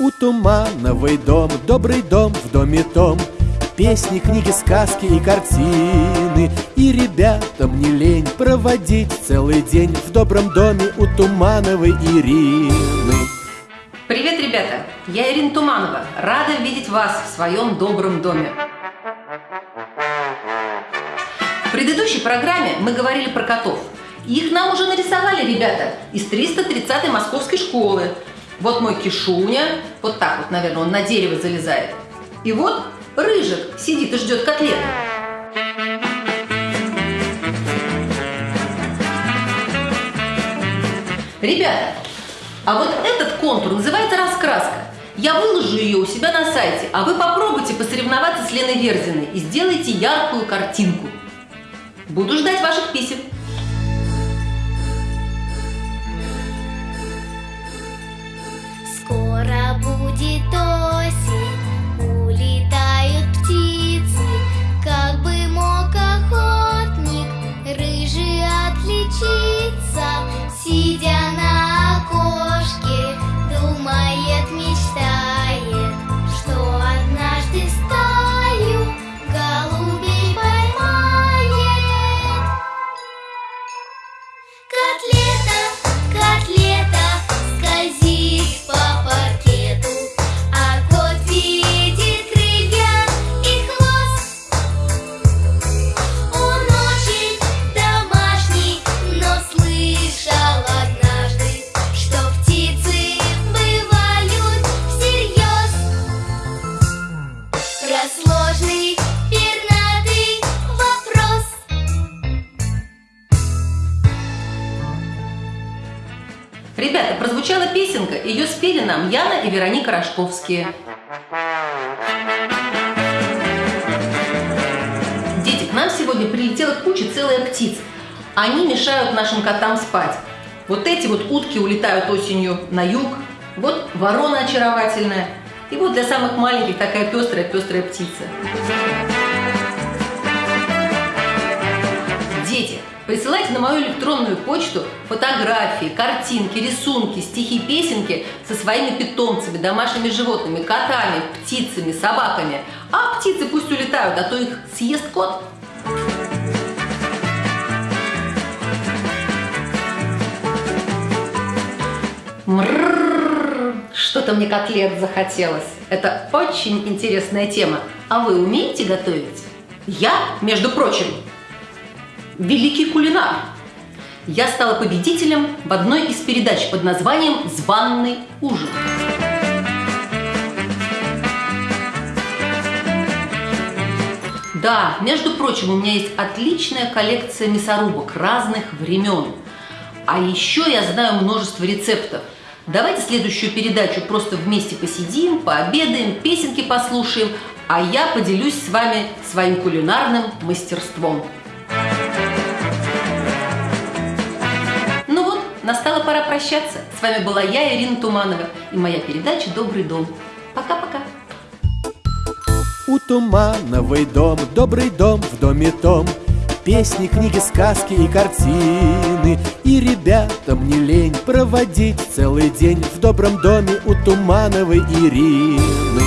У Тумановой дом, добрый дом в доме том Песни, книги, сказки и картины И ребятам не лень проводить целый день В добром доме у Тумановой Ирины Привет, ребята! Я Ирина Туманова. Рада видеть вас в своем добром доме. В предыдущей программе мы говорили про котов. Их нам уже нарисовали ребята из 330-й московской школы. Вот мой кишуня, вот так вот, наверное, он на дерево залезает. И вот Рыжик сидит и ждет котлеты. Ребята, а вот этот контур называется раскраска. Я выложу ее у себя на сайте, а вы попробуйте посоревноваться с Леной Верзиной и сделайте яркую картинку. Буду ждать ваших писем. Котлета, Ребята, прозвучала песенка, ее спели нам Яна и Вероника Рожковские. Дети, к нам сегодня прилетела куча целая птиц. Они мешают нашим котам спать. Вот эти вот утки улетают осенью на юг, вот ворона очаровательная, и вот для самых маленьких такая пестрая-пестрая птица. Присылайте на мою электронную почту фотографии, картинки, рисунки, стихи, песенки со своими питомцами, домашними животными, котами, птицами, собаками. А птицы пусть улетают, а то их съест кот. Что-то мне котлет захотелось. Это очень интересная тема. А вы умеете готовить? Я, между прочим, великий кулинар. Я стала победителем в одной из передач под названием «Званный ужин». Да, между прочим, у меня есть отличная коллекция мясорубок разных времен. А еще я знаю множество рецептов. Давайте следующую передачу просто вместе посидим, пообедаем, песенки послушаем, а я поделюсь с вами своим кулинарным мастерством. Настала пора прощаться. С вами была я, Ирина Туманова, и моя передача «Добрый дом». Пока-пока. У Тумановой дом, добрый дом в доме том Песни, книги, сказки и картины И ребятам не лень проводить целый день В добром доме у Тумановой Ирины